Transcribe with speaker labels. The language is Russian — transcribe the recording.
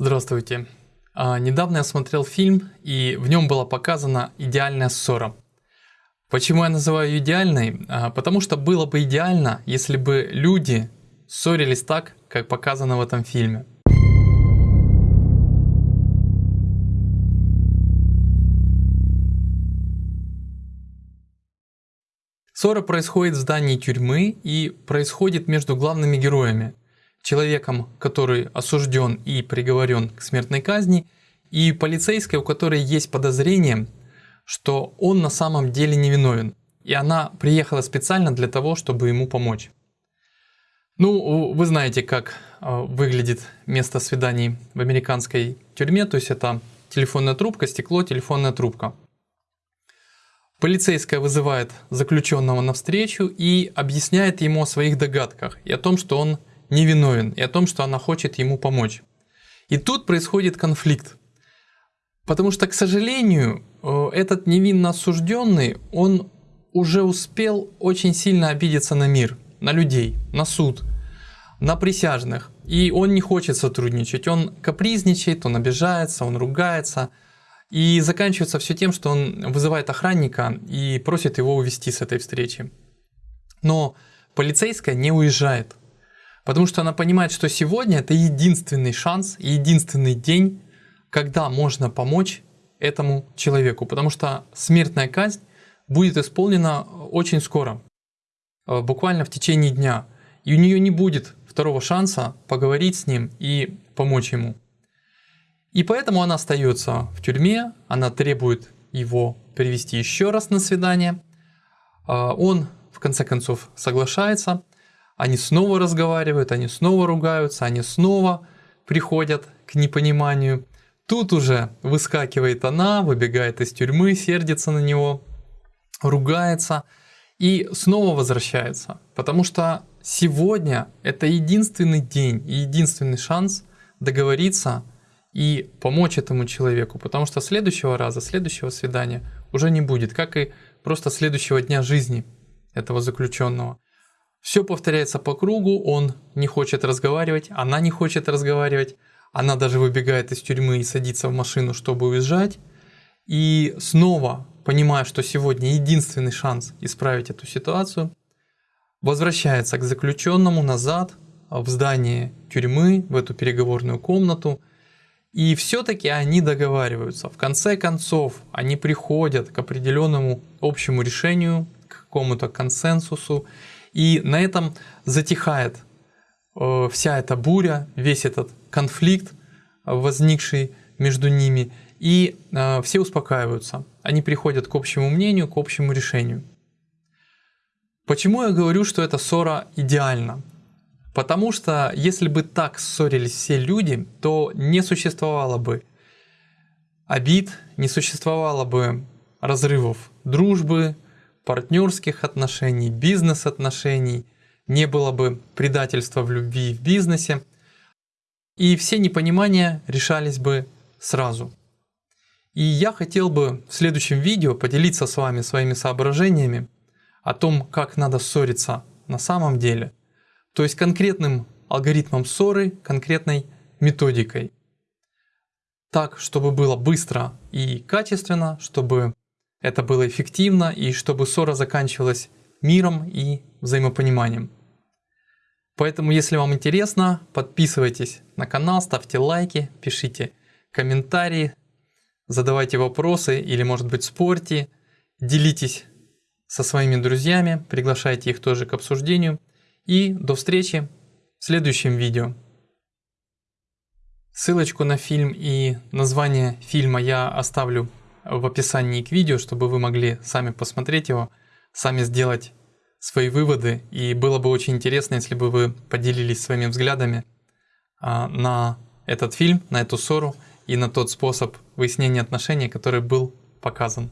Speaker 1: Здравствуйте. А, недавно я смотрел фильм, и в нем была показана идеальная ссора. Почему я называю ее идеальной? А, потому что было бы идеально, если бы люди ссорились так, как показано в этом фильме. Ссора происходит в здании тюрьмы и происходит между главными героями – человеком, который осужден и приговорен к смертной казни, и полицейской, у которой есть подозрение, что он на самом деле невиновен. И она приехала специально для того, чтобы ему помочь. Ну, вы знаете, как а, выглядит место свиданий в американской тюрьме, то есть это телефонная трубка, стекло, телефонная трубка. Полицейская вызывает заключенного на встречу и объясняет ему о своих догадках и о том, что он невиновен, и о том, что она хочет ему помочь. И тут происходит конфликт. Потому что, к сожалению, э, этот невинно осужденный, он уже успел очень сильно обидеться на мир, на людей, на суд, на присяжных. И он не хочет сотрудничать, он капризничает, он обижается, он ругается. И заканчивается все тем, что он вызывает охранника и просит его увести с этой встречи. Но полицейская не уезжает. Потому что она понимает, что сегодня это единственный шанс, единственный день, когда можно помочь этому человеку. Потому что смертная казнь будет исполнена очень скоро, э, буквально в течение дня. И у нее не будет второго шанса поговорить с ним и помочь ему. И поэтому она остается в тюрьме, она требует его привести еще раз на свидание. А он в конце концов соглашается – они снова разговаривают, они снова ругаются, они снова приходят к непониманию. Тут уже выскакивает она, выбегает из тюрьмы, сердится на него, ругается и снова возвращается. Потому что сегодня это единственный день и единственный шанс договориться и помочь этому человеку. Потому что следующего раза, следующего свидания уже не будет, как и просто следующего дня жизни этого заключенного. Все повторяется по кругу, он не хочет разговаривать, она не хочет разговаривать, она даже выбегает из тюрьмы и садится в машину, чтобы уезжать. И снова, понимая, что сегодня единственный шанс исправить эту ситуацию, возвращается к заключенному назад в здание тюрьмы, в эту переговорную комнату. И все-таки они договариваются. В конце концов, они приходят к определенному общему решению, к какому-то консенсусу. И на этом затихает э, вся эта буря, весь этот конфликт, возникший между ними, и э, все успокаиваются. Они приходят к общему мнению, к общему решению. Почему я говорю, что эта ссора идеальна? Потому что если бы так ссорились все люди, то не существовало бы обид, не существовало бы разрывов дружбы, партнерских отношений, бизнес-отношений, не было бы предательства в любви и в бизнесе, и все непонимания решались бы сразу. И я хотел бы в следующем видео поделиться с вами своими соображениями о том, как надо ссориться на самом деле, то есть конкретным алгоритмом ссоры, конкретной методикой. Так, чтобы было быстро и качественно, чтобы это было эффективно и чтобы ссора заканчивалась миром и взаимопониманием. Поэтому, если вам интересно, подписывайтесь на канал, ставьте лайки, пишите комментарии, задавайте вопросы или, может быть, спорьте, делитесь со своими друзьями, приглашайте их тоже к обсуждению. И до встречи в следующем видео. Ссылочку на фильм и название фильма я оставлю в описании к видео, чтобы вы могли сами посмотреть его, сами сделать свои выводы. И было бы очень интересно, если бы вы поделились своими взглядами а, на этот фильм, на эту ссору и на тот способ выяснения отношений, который был показан.